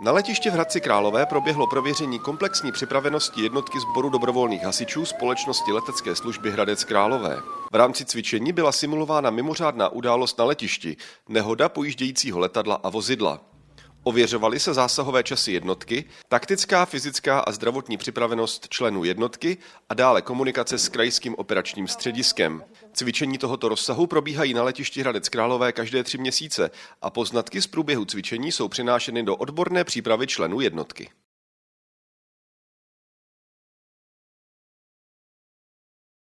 Na letiště v Hradci Králové proběhlo prověření komplexní připravenosti jednotky sboru dobrovolných hasičů společnosti letecké služby Hradec Králové. V rámci cvičení byla simulována mimořádná událost na letišti, nehoda pojíždějícího letadla a vozidla. Ověřovaly se zásahové časy jednotky, taktická, fyzická a zdravotní připravenost členů jednotky a dále komunikace s krajským operačním střediskem. Cvičení tohoto rozsahu probíhají na letišti Hradec Králové každé tři měsíce a poznatky z průběhu cvičení jsou přinášeny do odborné přípravy členů jednotky.